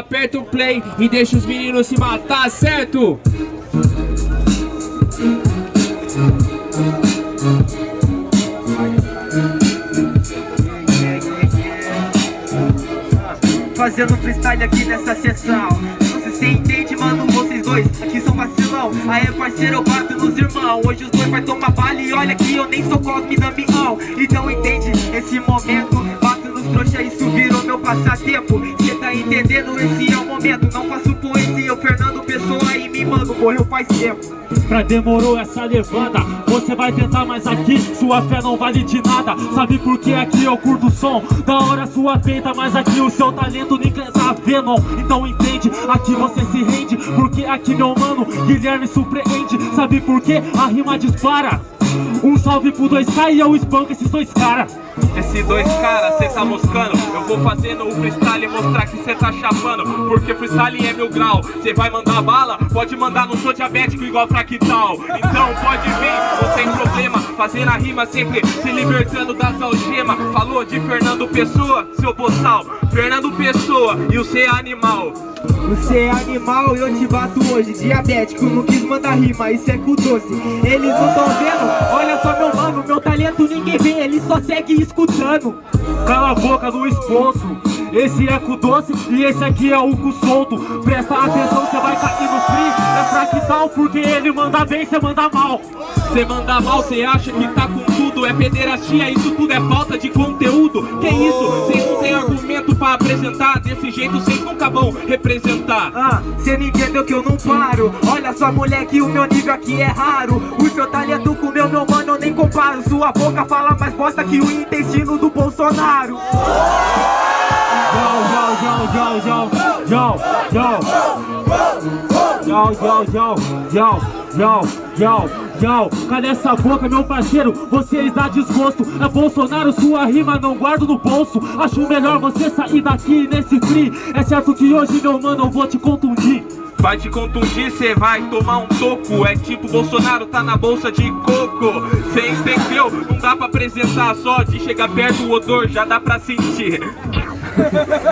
aperta o play e deixa os meninos se matar, certo? Fazendo freestyle aqui nessa sessão. Sei se entende, mano, vocês dois aqui são vacilão. Aê parceiro, eu bato nos irmãos Hoje os dois vai tomar bala e olha que eu nem sou Cosme Damião Então entende? Esse momento Bato nos trouxa, isso virou meu passatempo Entendendo? Esse é o momento Não faço poesia, eu Fernando Pessoa e me mando Morreu faz tempo Pra demorou essa levada Você vai tentar, mas aqui sua fé não vale de nada Sabe por que aqui eu curto o som? Da hora sua feita, mas aqui o seu talento ninguém tá vendo Então entende, aqui você se rende Porque aqui meu mano, Guilherme surpreende Sabe por que a rima dispara? Um salve pro 2K e eu espanco esses dois caras esses dois caras, cê tá moscando. Eu vou fazendo o freestyle e mostrar que cê tá chapando. Porque freestyle é mil grau. Cê vai mandar bala? Pode mandar, não sou diabético igual fractal Então pode vir, não tem problema. Fazer a rima sempre se libertando das algemas. Falou de Fernando Pessoa, seu boçal Fernando Pessoa e o C é animal. Você é animal e eu te bato hoje. Diabético, não quis mandar rima, isso é com doce. Eles não tão vendo, olha só meu mano Meu talento ninguém vê, ele só segue escutando. Cala a boca do esposo Esse é com doce e esse aqui é o cu solto. Presta atenção, você vai cair no free É fractal porque ele manda bem, você manda mal. Cê manda mal, cê acha que tá com tudo. É pederastia, isso tudo é falta de conteúdo. Que isso? Cês não tem argumento apresentar Desse jeito cês nunca vão representar. Ah, cê não entendeu que eu não paro? Olha só moleque, o meu nível aqui é raro. O seu talento com o meu, meu mano, eu nem comparo. Sua boca fala mais bosta que o intestino do Bolsonaro. Yo, yo, yo, yo, yo, yo, yo Yo, yo, yo, yo, yo, yo, yo. Cadê essa boca, meu parceiro? Vocês dá desgosto É Bolsonaro, sua rima não guardo no bolso. Acho melhor você sair daqui nesse free É certo que hoje, meu mano, eu vou te contundir. Vai te contundir, cê vai tomar um toco É tipo Bolsonaro tá na bolsa de coco. Cê entendeu? Não dá pra apresentar. Só De chegar perto o odor já dá pra sentir